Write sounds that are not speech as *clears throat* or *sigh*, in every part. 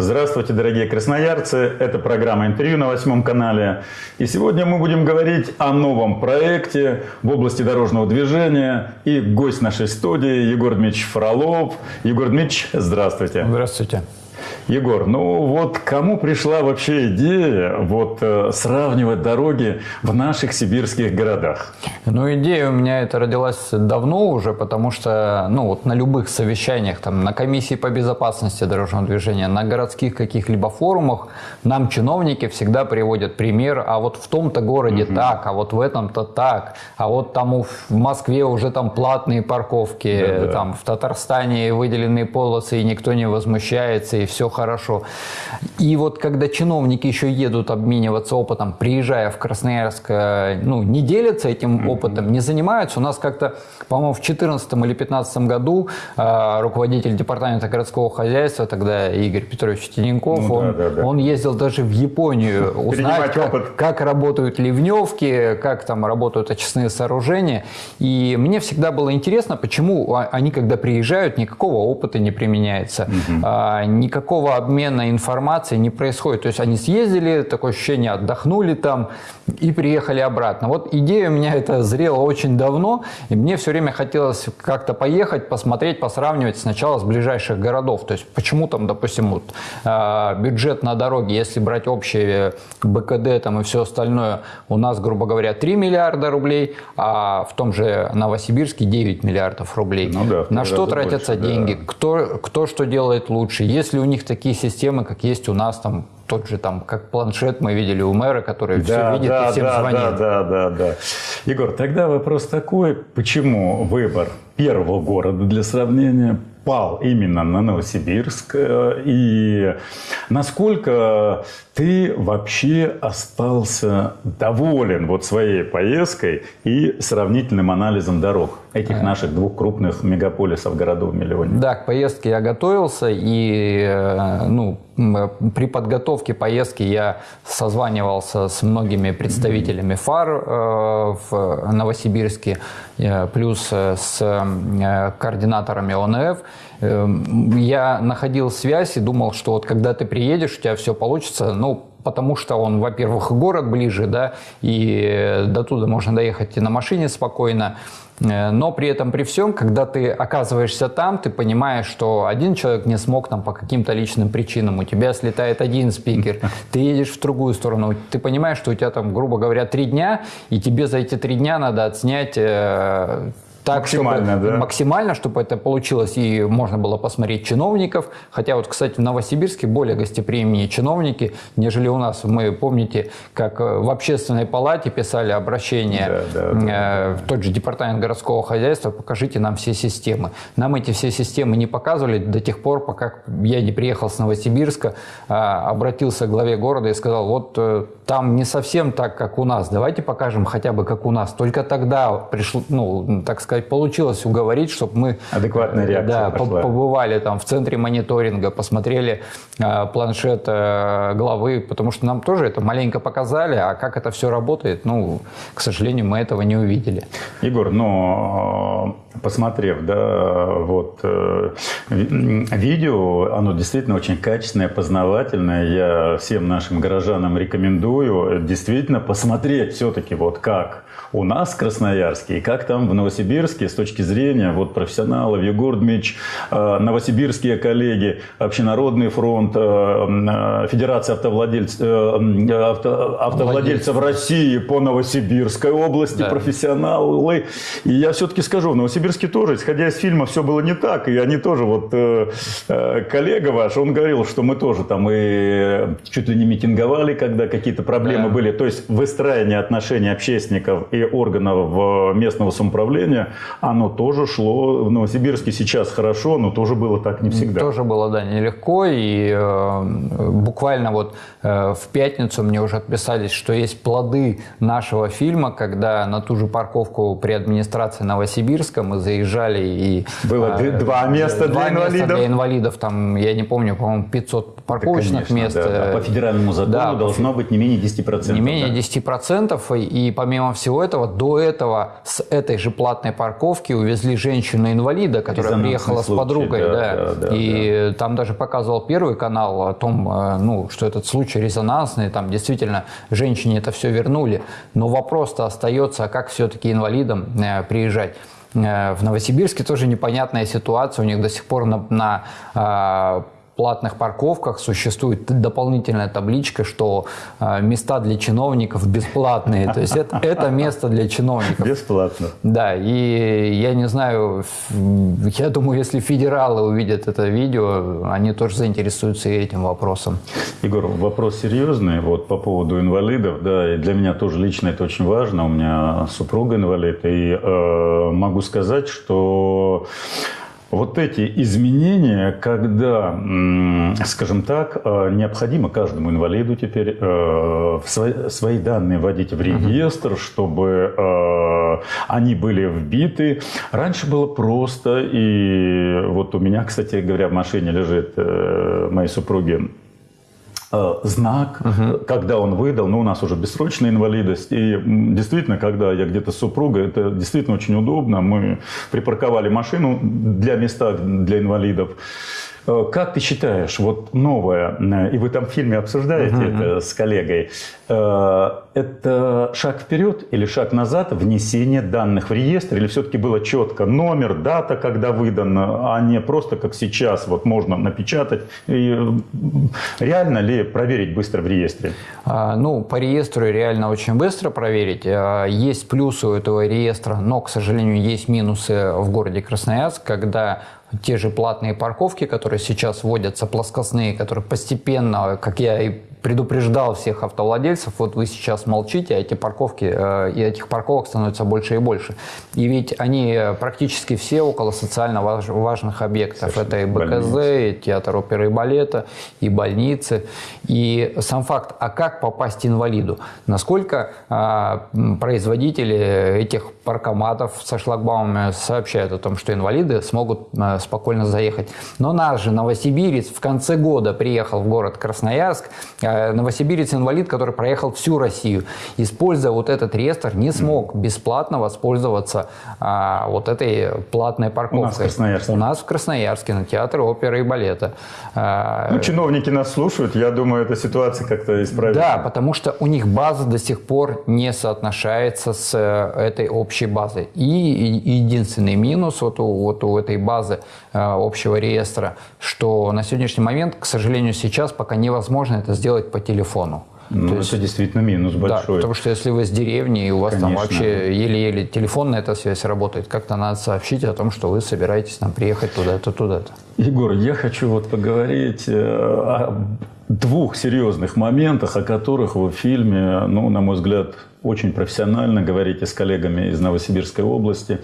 Здравствуйте, дорогие красноярцы! Это программа «Интервью» на восьмом канале. И сегодня мы будем говорить о новом проекте в области дорожного движения. И гость нашей студии Егор Дмитриевич Фролов. Егор Дмитриевич, здравствуйте! Здравствуйте! Егор, ну вот кому пришла вообще идея вот э, сравнивать дороги в наших сибирских городах? Ну, идея у меня это родилась давно уже, потому что, ну, вот на любых совещаниях, там, на комиссии по безопасности дорожного движения, на городских каких-либо форумах нам чиновники всегда приводят пример, а вот в том-то городе угу. так, а вот в этом-то так, а вот там в Москве уже там платные парковки, да, да. там в Татарстане выделенные полосы, и никто не возмущается, и все хорошо. И вот когда чиновники еще едут обмениваться опытом, приезжая в Красноярск, э, ну, не делятся этим опытом, не занимаются. У нас как-то, по-моему, в 2014 или 2015 году э, руководитель департамента городского хозяйства, тогда Игорь Петрович Тиненков, ну, он, да, да, да. он ездил даже в Японию *laughs* узнать, как, как работают ливневки, как там работают очистные сооружения. И мне всегда было интересно, почему они, когда приезжают, никакого опыта не применяется, угу. никакого обмена информацией не происходит. То есть они съездили, такое ощущение, отдохнули там и приехали обратно. Вот идея у меня это зрела очень давно, и мне все время хотелось как-то поехать, посмотреть, посравнивать сначала с ближайших городов. То есть почему там, допустим, вот, э, бюджет на дороге, если брать общее БКД там и все остальное, у нас, грубо говоря, 3 миллиарда рублей, а в том же Новосибирске 9 миллиардов рублей. Ну, да, на что тратятся больше, деньги? Да. Кто, кто что делает лучше? Есть ли у них такие такие системы, как есть у нас там тот же там, как планшет мы видели у мэра, который да, все видит да, и всем да, звонит. Да, да, да, да. Егор, тогда вопрос такой, почему выбор первого города для сравнения пал именно на Новосибирск э, и насколько ты вообще остался доволен вот своей поездкой и сравнительным анализом дорог этих а. наших двух крупных мегаполисов городов-миллионников? Да, к поездке я готовился и э, ну, при подготовке поездки я созванивался с многими представителями ФАР э, в Новосибирске, плюс с координаторами ОНФ. Эм, я находил связь и думал, что вот когда ты приедешь, у тебя все получится. Ну, потому что он, во-первых, город ближе, да, и до туда можно доехать и на машине спокойно. Э, но при этом, при всем, когда ты оказываешься там, ты понимаешь, что один человек не смог там по каким-то личным причинам, у тебя слетает один спикер, ты едешь в другую сторону, ты понимаешь, что у тебя там, грубо говоря, три дня, и тебе за эти три дня надо отснять э, так, максимально, чтобы, да? Максимально, чтобы это получилось и можно было посмотреть чиновников. Хотя вот, кстати, в Новосибирске более гостеприимнее чиновники, нежели у нас. Мы, помните, как э, в общественной палате писали обращение да, да, да, в тот же департамент городского хозяйства, покажите нам все системы. Нам эти все системы не показывали до тех пор, пока я не приехал с Новосибирска, а, обратился к главе города и сказал, вот э, там не совсем так, как у нас, давайте покажем хотя бы как у нас. Только тогда пришло, ну, так сказать, сказать, получилось уговорить, чтобы мы Адекватная реакция да, побывали там в центре мониторинга, посмотрели э, планшет э, главы, потому что нам тоже это маленько показали, а как это все работает, ну, к сожалению, мы этого не увидели. Егор, но э, посмотрев, да, вот э, видео, оно действительно очень качественное, познавательное. Я всем нашим горожанам рекомендую действительно посмотреть все-таки вот как у нас в Красноярске и как там в Новосибирске с точки зрения вот профессионалов, Егор Дмитриевич, э, новосибирские коллеги, Общенародный фронт, э, э, Федерация автовладельцев, авто, автовладельцев России по Новосибирской области, да. профессионалы. И я все-таки скажу, в Новосибирске тоже, исходя из фильма, все было не так. И они тоже, вот коллега ваш, он говорил, что мы тоже там и чуть ли не митинговали, когда какие-то проблемы да. были. То есть выстраивание отношений общественников и органов местного самоуправления, оно тоже шло в Новосибирске сейчас хорошо, но тоже было так не всегда. Тоже было, да, нелегко. И э, буквально вот э, в пятницу мне уже отписались, что есть плоды нашего фильма, когда на ту же парковку при администрации Новосибирска мы заезжали и... Было э, два места два для инвалидов? Места для инвалидов, там, я не помню, по-моему, 500 парковочных Конечно, мест. да, да. По федеральному закону Да, должно быть не менее 10%. Не менее да. 10%. И, и помимо всего этого, до этого с этой же платной парковки увезли женщину-инвалида, которая Резонансный приехала случай, с подругой. да, да. да, да, и там даже показывал первый канал о том, э, ну, что этот случай резонансный. Там действительно женщине это все вернули. Но вопрос-то остается, а как все-таки инвалидам э, приезжать? В Новосибирске тоже непонятная ситуация. У них до сих пор на, на э, платных парковках существует дополнительная табличка, что э, места для чиновников бесплатные. То есть это, это место для чиновников. Бесплатно. Да, и я не знаю, я думаю, если федералы увидят это видео, они тоже заинтересуются и этим вопросом. Егор, вопрос серьезный вот по поводу инвалидов, да, и для меня тоже лично это очень важно. У меня супруга инвалид, и э, могу сказать, что вот эти изменения, когда, скажем так, э, необходимо каждому инвалиду теперь э, свои, данные вводить в реестр, чтобы э, они были вбиты. Раньше было просто, и вот у меня, кстати говоря, в машине лежит моей супруги э, знак, когда он выдал, ну, у нас уже бессрочная инвалидность, и действительно, когда я где-то с супругой, это действительно очень удобно, мы припарковали машину для места для инвалидов. Э, Как ты считаешь, вот новое, э, и вы там в фильме обсуждаете это с коллегой, э, это шаг вперед или шаг назад, внесение данных в реестр, или все-таки было четко номер, дата, когда выдан, а не просто как сейчас, вот можно напечатать, и реально ли проверить быстро в реестре? А, Ну, по реестру реально очень быстро проверить. А, Есть плюсы у этого реестра, но, к сожалению, есть минусы в городе Красноярск, когда те же платные парковки, которые сейчас вводятся, плоскостные, которые постепенно, как я и предупреждал всех автовладельцев, вот вы сейчас молчите, а эти парковки, э, и этих парковок становится больше и больше. И ведь они э, практически все около социально важ- важных объектов. Это и БКЗ, и театр оперы и балета, и больницы. И сам факт, а как попасть инвалиду? Насколько а, производители этих паркоматов со шлагбаумами сообщают о том, что инвалиды смогут а, спокойно заехать. Но наш же новосибирец в конце года приехал в город Красноярск, а, новосибирец-инвалид, который проехал всю Россию, используя вот этот реестр, не смог бесплатно воспользоваться а, вот этой платной парковкой. У нас в Красноярске. У нас в Красноярске, на театре оперы и балета. А, Ну, чиновники нас слушают, я думаю, эта ситуация как-то исправится. да, потому что у них база до сих пор не соотношается с э, этой общей базой. И и единственный минус вот у, вот у этой базы э, общего реестра, что на сегодняшний момент, к сожалению, сейчас пока невозможно это сделать по телефону. Ну, То это есть- действительно минус Да, большой. потому что если вы с деревни, и у вас там Конечно. вообще еле-еле телефонная эта связь работает, как-то надо сообщить о том, что вы собираетесь там приехать туда-то, туда-то. Егор, я хочу вот поговорить э, о двух серьезных моментах, о которых вы в фильме, ну, на мой взгляд, очень профессионально говорите с коллегами из Новосибирской области.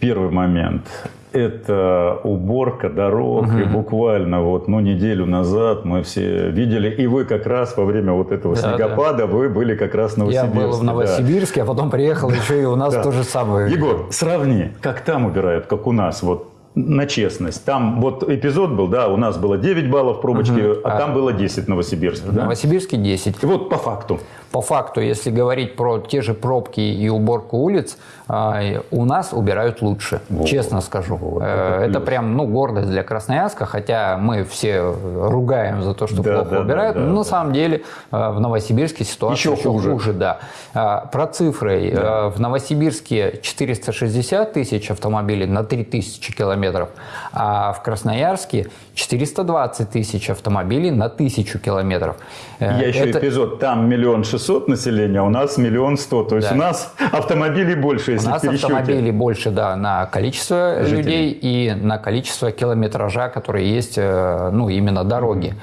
Первый момент – это уборка дорог. И буквально вот, ну, неделю назад мы все видели, и вы как раз во время вот этого Да, снегопада, вы были как раз в Я Новосибирске. был в да. Новосибирске, а потом приехал еще и у нас Да. то же самое. Егор, сравни, как там убирают, как у нас, вот на честность. Там вот эпизод был, да, у нас было 9 баллов пробочки, а, там было 10 в Новосибирске. В Да? Новосибирске 10. И вот по факту. По факту, если говорить про те же пробки и уборку улиц, а, у нас убирают лучше, Вот. честно скажу. Вот, Э, это это плюс. прям ну, гордость для Красноярска, хотя мы все ругаем за то, что Да, плохо да, убирают. да, да, но на да. самом деле э, в Новосибирске ситуация Еще еще, хуже. да. А, Про цифры. Э, В Новосибирске 460 тысяч автомобилей на 3000 километров, а в Красноярске 420 тысяч автомобилей на 1000 километров. Э, Я еще это- эпизод, там миллион шестьсот населения, а у нас миллион сто. То есть Да. у нас автомобилей больше, У если нас в пересчете. автомобилей больше, да, на количество Жителей. людей и на количество километража, которые есть, э, ну, именно дороги.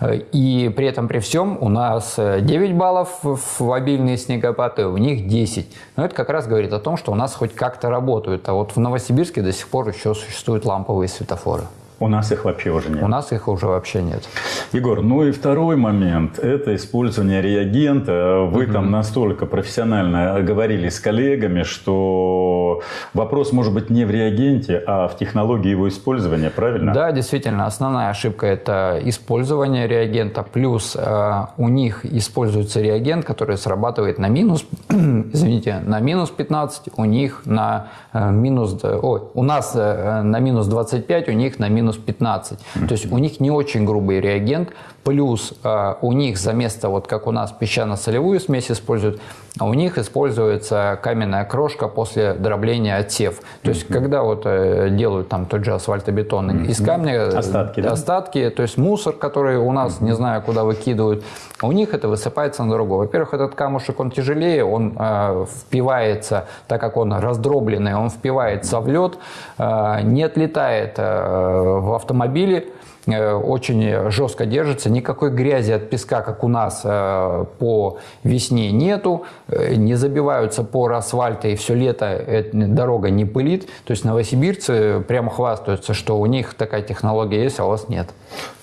Э, И при этом, при всем, у нас э, 9 баллов в обильные снегопады, у них 10. Но это как раз говорит о том, что у нас хоть как-то работают. А вот в Новосибирске до сих пор еще существуют ламповые светофоры. У нас их вообще уже нет. У нас их уже вообще нет. Егор, ну и второй момент – это использование реагента. Вы там настолько профессионально говорили с коллегами, что что вопрос может быть не в реагенте, а в технологии его использования, правильно? Да, действительно, основная ошибка – это использование реагента, плюс э, у них используется реагент, который срабатывает на минус, *clears throat* извините, на минус 15, у них на э, минус, ой, у нас э, на минус 25, у них на минус 15. То есть у них не очень грубый реагент, плюс э, у них за место, вот как у нас песчано-солевую смесь используют, а у них используется каменная крошка после дробления отсев. То есть, mm-hmm. когда вот э, делают там тот же асфальтобетон mm-hmm. из камня, э, остатки, да? остатки, то есть мусор, который у нас, mm-hmm. не знаю, куда выкидывают, у них это высыпается на дорогу. Во-первых, этот камушек, он тяжелее, он э, впивается, так как он раздробленный, он впивается в лед, э, не отлетает э, в автомобиле, очень жестко держится, никакой грязи от песка, как у нас э, по весне нету, э, не забиваются поры асфальта и все лето дорога не пылит. То есть новосибирцы прямо хвастаются, что у них такая технология есть, а у вас нет.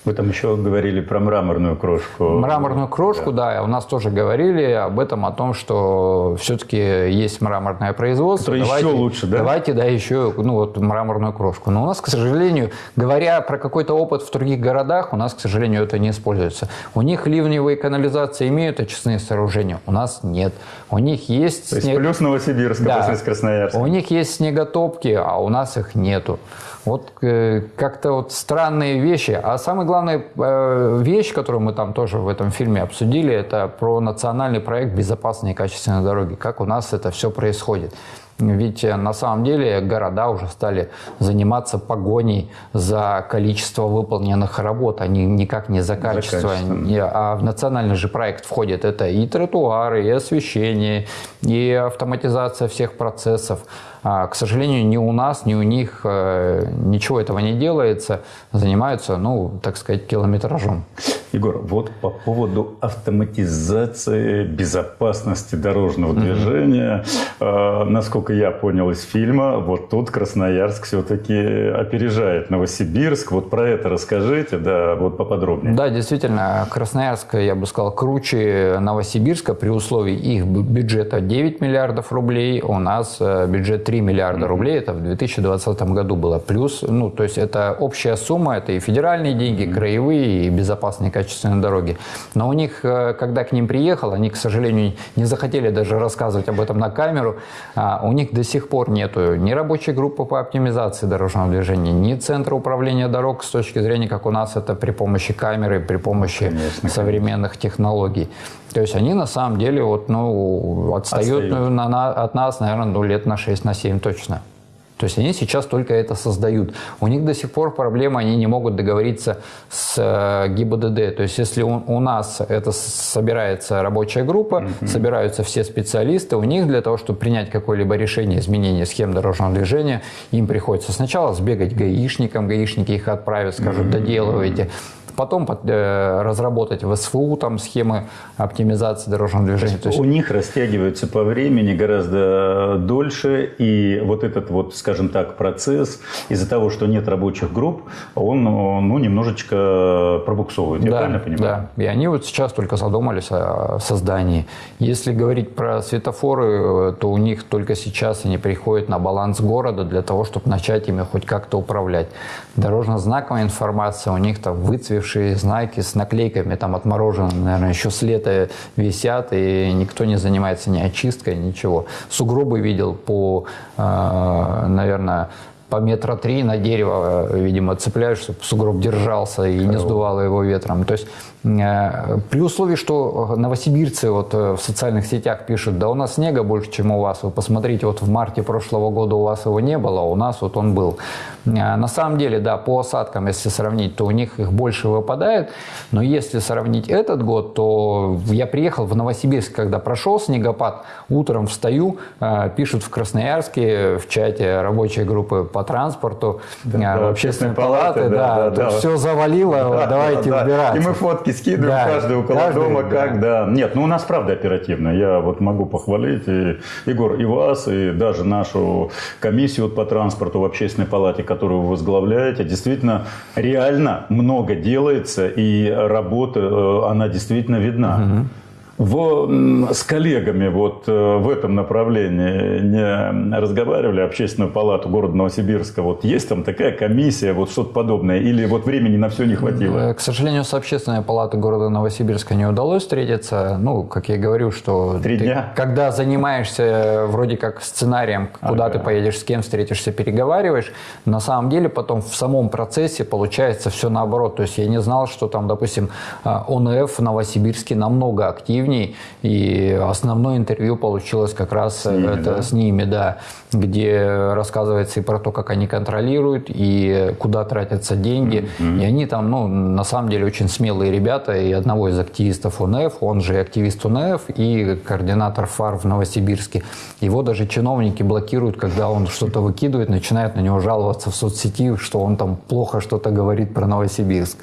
Вы там еще говорили про мраморную крошку. Мраморную крошку, да, да у нас тоже говорили об этом, о том, что все-таки есть мраморное производство. Давайте, еще лучше, да? Давайте, да, еще ну, вот, мраморную крошку. Но у нас, к сожалению, говоря про какой-то опыт в других городах, у нас, к сожалению, это не используется. У них ливневые канализации имеют очистные сооружения, у нас нет. У них есть... То есть снег... плюс Новосибирска да. после Красноярска. У них есть снеготопки, а у нас их нету. Вот э, как-то вот странные вещи. А самая главная э, вещь, которую мы там тоже в этом фильме обсудили, это про национальный проект «Безопасные и качественные дороги». Как у нас это все происходит. Ведь э, на самом деле города уже стали заниматься погоней за количество выполненных работ, а не, никак не за качество. За качество. А в национальный же проект входит это и тротуары, и освещение, и автоматизация всех процессов. А, к сожалению, ни у нас, ни у них э, ничего этого не делается. Занимаются, ну, так сказать, километражом. Егор, вот по поводу автоматизации безопасности дорожного движения, mm-hmm. насколько я понял из фильма, вот тут Красноярск все-таки опережает Новосибирск. Вот про это расскажите, да, вот поподробнее. Да, действительно, Красноярск, я бы сказал, круче Новосибирска при условии их бюджета 9 миллиардов рублей, у нас э, бюджет 3 миллиарда рублей, это в 2020 году было. Плюс, ну, то есть это общая сумма, это и федеральные деньги, краевые, и безопасные качественные дороги. Но у них, э, когда к ним приехал, они, к сожалению, не захотели даже рассказывать об этом на камеру, а у них до сих пор нету ни рабочей группы по оптимизации дорожного движения, ни центра управления дорог с точки зрения, как у нас это при помощи камеры, при помощи конечно, современных конечно. технологий. То есть они на самом деле вот, ну, отстают, отстают. На, на, от нас, наверное, ну, лет на 6, на 7 точно. То есть они сейчас только это создают. У них до сих пор проблема, они не могут договориться с э, ГИБДД. То есть если у, у нас это собирается рабочая группа, mm-hmm. собираются все специалисты, у них для того, чтобы принять какое-либо решение изменения схем дорожного движения, им приходится сначала сбегать гаишникам, гаишники их отправят, скажут, mm-hmm. доделывайте потом э, разработать в СФУ там схемы оптимизации дорожного движения. То есть, у них растягиваются по времени гораздо дольше, и вот этот вот, скажем так, процесс из-за того, что нет рабочих групп, он ну, немножечко пробуксовывает, я да, правильно понимаю? Да, и они вот сейчас только задумались о создании. Если говорить про светофоры, то у них только сейчас они приходят на баланс города для того, чтобы начать ими хоть как-то управлять. Дорожно-знаковая информация у них там выцвевшая выцветшие знаки с наклейками, там отмороженные, наверное, еще с лета висят, и никто не занимается ни очисткой, ничего. Сугробы видел по, э, наверное, по метра три на дерево, видимо, цепляешь, чтобы сугроб держался и не сдувало его ветром. То есть при условии, что новосибирцы вот э, в социальных сетях пишут, да у нас снега больше, чем у вас. Вы посмотрите, вот в марте прошлого года у вас его не было, а у нас вот он был. Э, на самом деле, да, по осадкам, если сравнить, то у них их больше выпадает. Но если сравнить этот год, то я приехал в Новосибирск, когда прошел снегопад, утром встаю, пишут в Красноярске в чате рабочей группы по транспорту, да, общественной палаты, палаты да, да, да, все завалило, да, давайте да, убираться. И мы фотки фотки скидываем, да, каждый около каждый, дома, да. как, да. Нет, ну у нас правда оперативно. Я вот могу похвалить и Егор, и вас, и даже нашу комиссию по транспорту в общественной палате, которую вы возглавляете. Действительно, реально много делается, и работа, э, она действительно видна. Угу. В, с коллегами вот э, в этом направлении не разговаривали, общественную палату города Новосибирска, вот есть там такая комиссия, вот что-то подобное, или вот времени на все не хватило? К сожалению, с общественной палатой города Новосибирска не удалось встретиться. Ну, как я говорю, что Три ты, дня? когда занимаешься вроде как сценарием, куда Ага. ты поедешь, с кем встретишься, переговариваешь, на самом деле потом в самом процессе получается все наоборот. То есть я не знал, что там, допустим, ОНФ в Новосибирске намного активней, и основное интервью получилось как раз ними, это да? с ними, да, где рассказывается и про то, как они контролируют, и куда тратятся деньги. И они там, ну, на самом деле очень смелые ребята, и одного из активистов УНФ, он же активист УНФ, и координатор ФАР в Новосибирске. Его даже чиновники блокируют, когда он что-то выкидывает, начинают на него жаловаться в соцсети, что он там плохо что-то говорит про Новосибирск.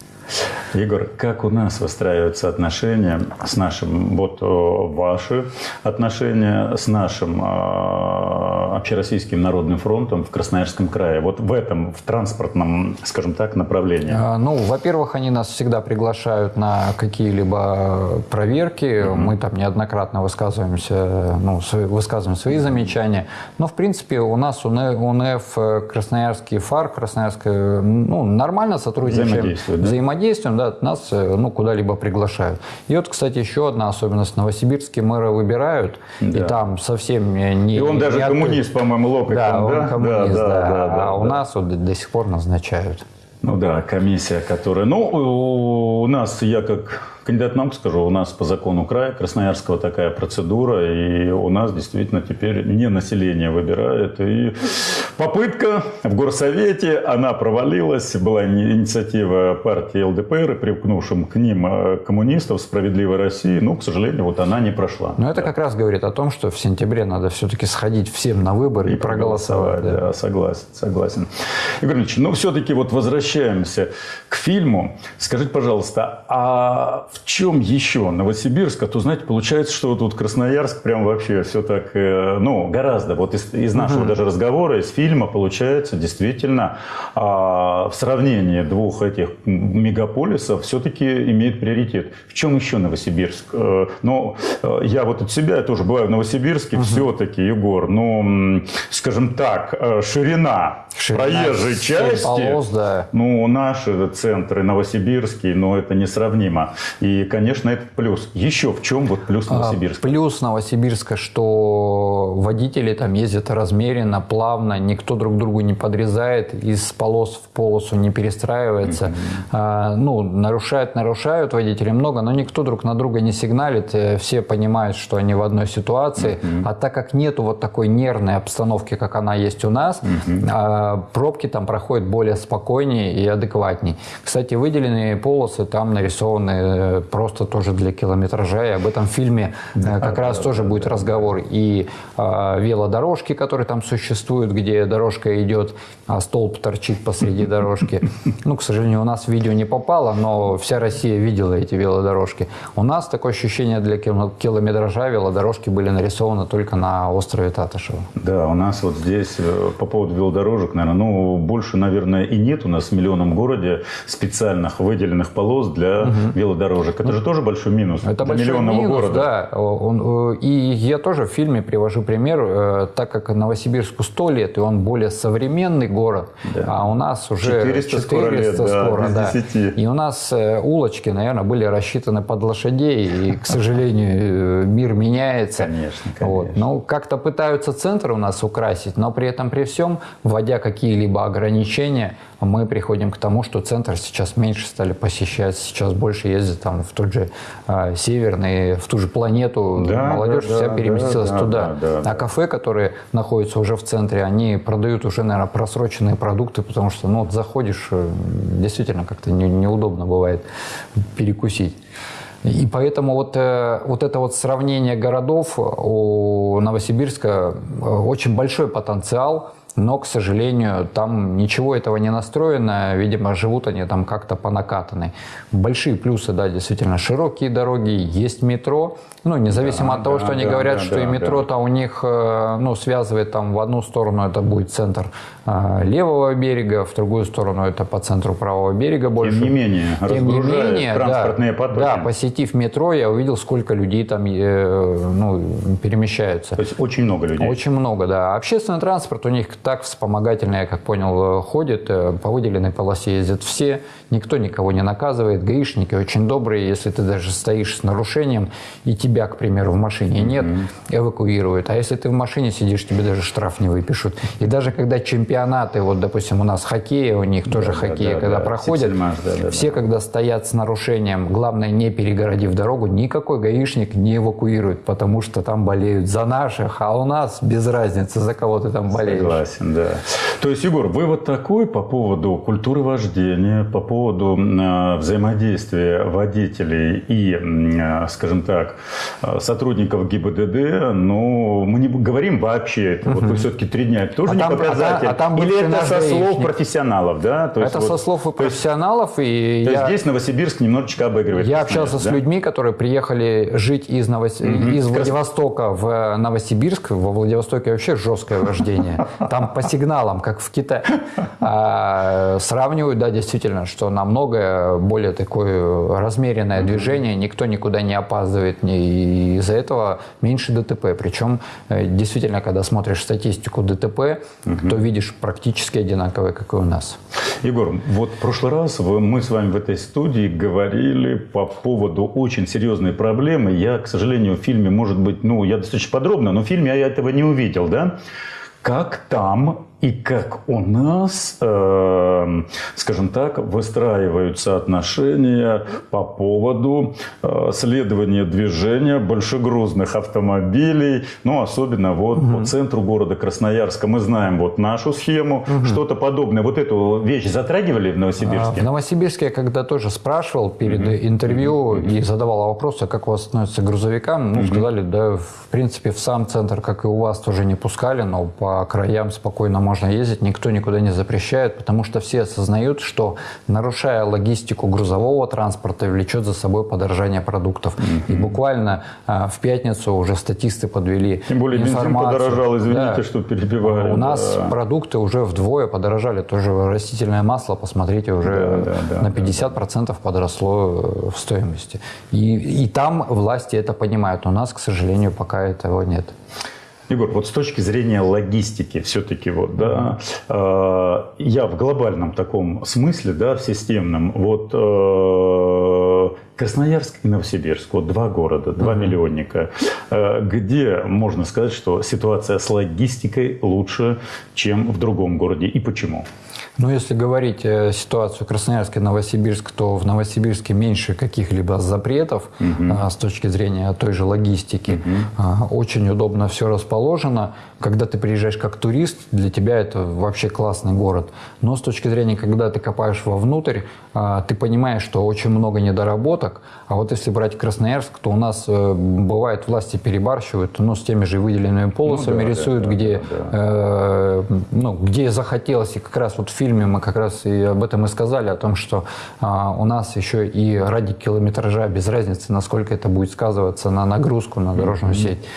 Егор, как у нас выстраиваются отношения с нашим, вот э, ваши отношения с нашим э, общероссийским народным фронтом в Красноярском крае, вот в этом, в транспортном, скажем так, направлении? А, Ну, во-первых, они нас всегда приглашают на какие-либо проверки. Мы там неоднократно высказываемся, ну, высказываем свои замечания. Но, в принципе, у нас УН- УНФ, э, Красноярский ФАР, Красноярская, ну, нормально сотрудничаем. Взаимодействуют, да? Взаимодействуем, да, нас, э, ну, куда-либо приглашают. И вот, кстати, еще одна особенность. Новосибирские мэра выбирают, и Да. там совсем не... И он даже не от- коммунист, по-моему, локоть Да, там, он коммунист, да, да. да, да, а у да. нас вот до, сих пор назначают. Ну да, комиссия, которая... Ну, у нас, я как кандидат наук скажу, у нас по закону края Красноярского такая процедура, и у нас действительно теперь не население выбирает. И попытка в горсовете, она провалилась, была ини- инициатива партии ЛДПР, и привкнувшим к ним э, коммунистов «Справедливой России», ну, к сожалению, вот она не прошла. Но это как раз говорит о том, что в сентябре надо все-таки сходить всем на выборы и, проголосовать. да. да, согласен, согласен. Игорь Ильич, ну все-таки вот возвращаемся к фильму. Скажите, пожалуйста, а в чем еще Новосибирск? А то, знаете, получается, что вот тут Красноярск прям вообще все так, э, ну, гораздо. Вот из, из нашего даже разговора, из фильма получается действительно а, в сравнении двух этих мегаполисов все-таки имеет приоритет. В чем еще Новосибирск? Э, Ну, э, я вот от себя, я тоже бываю в Новосибирске, все-таки, Егор, ну, м, скажем так, э, ширина, Ширина проезжей части, полос, да. ну, наши центры, Новосибирский, но это несравнимо. И, конечно, это плюс. Еще в чем вот плюс А, Новосибирска? Плюс Новосибирска, что водители там ездят размеренно, плавно, никто друг другу не подрезает, из полос в полосу не перестраивается. А, ну, нарушают, нарушают водители много, но никто друг на друга не сигналит, э, все понимают, что они в одной ситуации. А так как нету вот такой нервной обстановки, как она есть у нас, а, пробки там проходят более спокойнее и адекватней. Кстати, выделенные полосы там нарисованы э, просто тоже для километража, и об этом фильме э, как раз тоже будет разговор. И а, велодорожки, которые там существуют, где дорожка идет, а столб торчит посреди дорожки. Ну, к сожалению, у нас видео не попало, но вся Россия видела эти велодорожки. У нас такое ощущение для кило- километража велодорожки были нарисованы только на острове Татышева. Да, у нас вот здесь э, по поводу велодорожек, наверное, ну, больше, наверное, и нет у нас в миллионном городе специальных выделенных полос для велодорожек. Это же тоже большой минус Это для большой миллионного минус, города. да. Он, э, и я тоже в фильме привожу пример, э, так как Новосибирску 100 лет, и он более современный город, Да. а у нас уже 400 скоро лет, да, скоро, да. 10. И у нас э, улочки, наверное, были рассчитаны под лошадей, и, к *laughs* сожалению, э, мир меняется. Конечно, Вот. конечно. Ну, как-то пытаются центр у нас украсить, но при этом при всем, вводя какие-либо ограничения, мы приходим к тому, что центр сейчас меньше стали посещать, сейчас больше ездят там в тот же э, северный, в ту же планету, Да, молодежь да, вся да, переместилась да, туда. да, да, а да. кафе, которые находятся уже в центре, они продают уже, наверное, просроченные продукты, потому что, ну, вот заходишь, э, действительно как-то не- неудобно бывает перекусить. И поэтому вот, э, вот это вот сравнение городов у Новосибирска э, очень большой потенциал но, к сожалению, там ничего этого не настроено. Видимо, живут они там как-то по накатанной. Большие плюсы, да, действительно, широкие дороги, есть метро. Ну, независимо да, от того, да, что они да, говорят, да, что да, и метро-то да. у них, э, ну, связывает там в одну сторону это будет центр э, левого берега, в другую сторону это по центру правого берега больше. Тем не менее, Тем не менее, транспортные да, потоки. Да, посетив метро, я увидел, сколько людей там э, ну, перемещаются. То есть очень много людей? Очень много, да. Общественный транспорт у них так вспомогательный, я как понял, ходит, по выделенной полосе ездят все, никто никого не наказывает, гаишники очень добрые, если ты даже стоишь с нарушением, и тебя, к примеру, в машине нет, эвакуируют. А если ты в машине сидишь, тебе даже штраф не выпишут. И даже когда чемпионаты, вот, допустим, у нас хоккея, у них тоже да, хоккей, да, когда да, проходят, да, да, все, да. когда стоят с нарушением, главное, не перегородив дорогу, никакой гаишник не эвакуирует, потому что там болеют за наших, а у нас без разницы, за кого ты там болеешь. Согласен, да. То есть, Егор, вывод такой по поводу культуры вождения, по поводу э, взаимодействия водителей и, э, скажем так, Э, сотрудников ГИБДД, но мы не говорим вообще это. Вот вы все-таки три дня, это тоже а не там, показатель. А, а там Или это со слов профессионалов, да? То это есть, со вот, слов и профессионалов. То и то я, есть здесь Новосибирск немножечко обыгрывает. Я общался да? с людьми, которые приехали жить из, Новос... угу. из Владивостока в Новосибирск. Во Владивостоке вообще жесткое вождение. Там по сигналам, как в Китае. *laughs* А, сравнивают, да, действительно, что намного более такое размеренное движение. Никто никуда не опаздывает, и из-за этого меньше ДТП. Причем э, действительно, когда смотришь статистику ДТП, угу. то видишь практически одинаковые, как и у нас. Егор, вот в прошлый раз мы с вами в этой студии говорили по поводу очень серьезной проблемы. Я, к сожалению, в фильме, может быть, ну, я достаточно подробно, но в фильме я этого не увидел, да? Как там и как у нас, э, скажем так, выстраиваются отношения по поводу э, следования движения большегрузных автомобилей, ну, особенно вот угу. по центру города Красноярска. Мы знаем вот нашу схему, угу. что-то подобное. Вот эту вещь затрагивали в Новосибирске? А, в Новосибирске я когда тоже спрашивал перед угу. интервью угу. и задавал вопросы, а как у вас относятся к грузовикам, ну, угу. сказали, да, в принципе, в сам центр, как и у вас, тоже не пускали, но по краям спокойно можно ездить, никто никуда не запрещает, потому что все осознают, что нарушая логистику грузового транспорта, влечет за собой подорожание продуктов. Mm-hmm. И буквально а, в пятницу уже статисты подвели Тем более информацию. бензин подорожал, извините, да. что перебиваю. У да. нас продукты уже вдвое подорожали, тоже растительное масло, посмотрите, уже да, да, да, на 50% да, да. подросло э, в стоимости. И, и там власти это понимают, у нас, к сожалению, пока этого нет. Егор, вот с точки зрения логистики, все-таки вот, да, э, я в глобальном таком смысле, да, в системном, вот э, Красноярск и Новосибирск, вот два города, два mm-hmm. миллионника, э, где можно сказать, что ситуация с логистикой лучше, чем в другом городе, и почему? Ну, если говорить э, ситуацию Красноярск и Новосибирск, то в Новосибирске меньше каких-либо запретов угу. с точки зрения той же логистики. Угу. Очень удобно все расположено. Когда ты приезжаешь как турист, для тебя это вообще классный город. Но с точки зрения, когда ты копаешь вовнутрь, а, ты понимаешь, что очень много недоработок. А вот если брать Красноярск, то у нас э, бывает власти перебарщивают, ну, с теми же выделенными полосами ну, да, рисуют, да, где, да, да. Э, ну, где захотелось. И как раз вот в фильме мы как раз и об этом и сказали, о том, что а, у нас еще и ради километража, без разницы, насколько это будет сказываться на нагрузку на дорожную mm-hmm. сеть.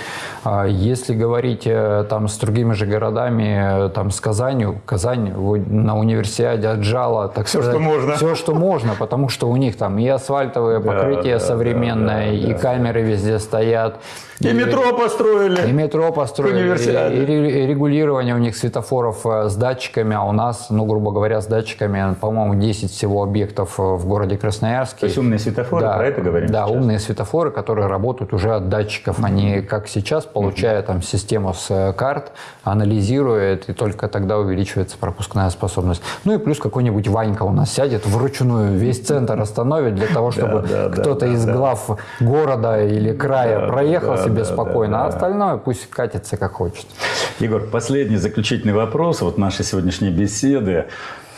А если говорить э, там с другими же городами, там с Казанью, Казань на универсиаде отжала, так все, сказать, что можно. Все, что можно, потому что у них там и асфальтовое покрытие да, современное, да, да, и камеры везде стоят, и метро построили. И метро построили. И, и регулирование у них светофоров э, с датчиками, а у нас, ну, грубо говоря, с датчиками, по-моему, 10 всего объектов э, в городе Красноярске. То есть умные светофоры, да, про это говорим Да, сейчас? умные светофоры, которые работают уже от датчиков. Они, как сейчас, получая там систему с э, карт, анализируют, и только тогда увеличивается пропускная способность. Ну и плюс какой-нибудь Ванька у нас сядет вручную, весь центр остановит для того, чтобы кто-то из глав города или края проехал себе спокойно, а остальное пусть катится как хочет. Егор, последний заключительный вопрос вот нашей сегодняшней беседы.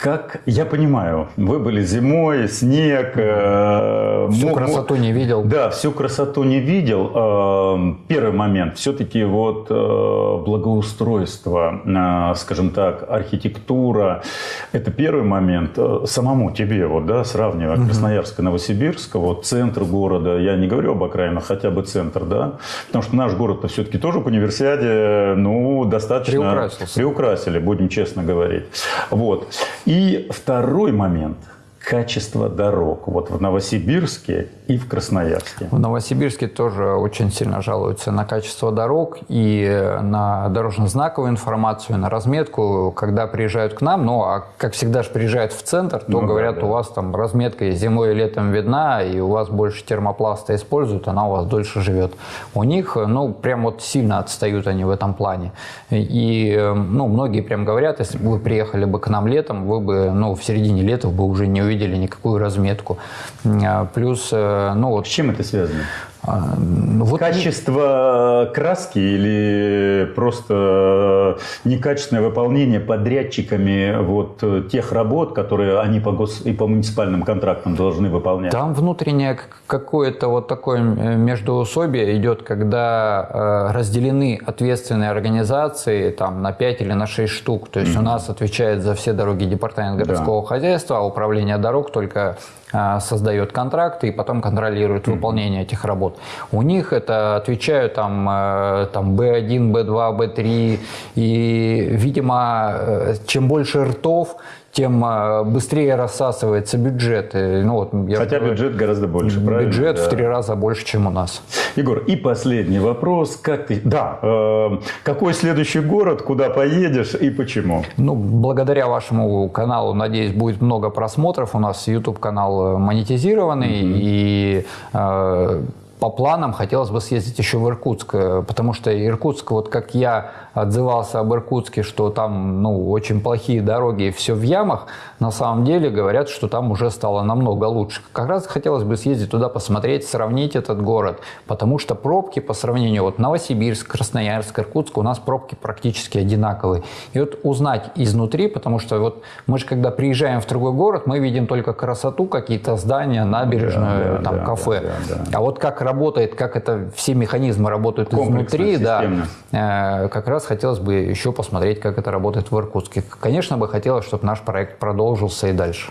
Как я понимаю, вы были зимой, снег. Э, всю мог, красоту не видел. Да, всю красоту не видел. Э, первый момент, все-таки вот э, благоустройство, э, скажем так, архитектура, это первый момент. Э, самому тебе, вот, да, сравнивая угу. Красноярск и Новосибирск, вот центр города, я не говорю об окраинах, хотя бы центр, да, потому что наш город-то все-таки тоже по универсиаде, ну, достаточно приукрасили, будем честно говорить. Вот. И второй момент – качество дорог вот в Новосибирске и в Красноярске? В Новосибирске тоже очень сильно жалуются на качество дорог и на дорожно-знаковую информацию, на разметку, когда приезжают к нам. Ну, а как всегда же приезжают в центр, то ну, говорят, да, да. у вас там разметка и зимой и летом видна, и у вас больше термопласта используют, она у вас дольше живет. У них, ну, прям вот сильно отстают они в этом плане. И, ну, многие прям говорят, если бы вы приехали бы к нам летом, вы бы, ну, в середине лета бы уже не увидели никакую разметку. А, плюс, э, ну вот... С чем это связано? А, ну, вот Качество не... краски или просто некачественное выполнение подрядчиками вот тех работ, которые они по гос... и по муниципальным контрактам должны выполнять? Там внутреннее какое-то вот такое междуусобие идет, когда э, разделены ответственные организации там, на 5 или на 6 штук. То есть mm-hmm. у нас отвечает за все дороги департамент городского да. хозяйства, а управление дорог только э, создает контракты и потом контролирует mm-hmm. выполнение этих работ вот. У них это отвечают там, э, там B1, B2, B3. И, видимо, э, чем больше ртов, тем э, быстрее рассасывается бюджет. Ну, вот, я Хотя говорю, бюджет гораздо больше, правильно? Бюджет да. в три раза больше, чем у нас. Егор, и последний вопрос. Как ты... Да, э, какой следующий город, куда поедешь и почему? Ну, благодаря вашему каналу, надеюсь, будет много просмотров. У нас YouTube-канал монетизированный. Mm-hmm. И э, по планам хотелось бы съездить еще в Иркутск, э, потому что Иркутск, вот как я отзывался об Иркутске, что там ну, очень плохие дороги и все в ямах, на самом деле говорят, что там уже стало намного лучше. Как раз хотелось бы съездить туда, посмотреть, сравнить этот город, потому что пробки по сравнению вот Новосибирск, Красноярск, Иркутск, у нас пробки практически одинаковые. И вот узнать изнутри, потому что вот мы же когда приезжаем в другой город, мы видим только красоту, какие-то здания, набережную, да, там да, кафе. Да, да, да. А вот как работает, как это все механизмы работают изнутри, да, э, как раз хотелось бы еще посмотреть, как это работает в Иркутске. Конечно бы хотелось, чтобы наш проект продолжился и дальше.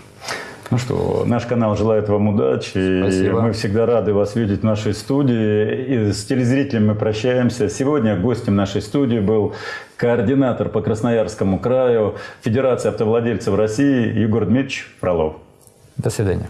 Ну что, наш канал желает вам удачи. Спасибо. Мы всегда рады вас видеть в нашей студии. И с телезрителями мы прощаемся. Сегодня гостем нашей студии был координатор по Красноярскому краю Федерации автовладельцев России Егор Дмитриевич Фролов. До свидания.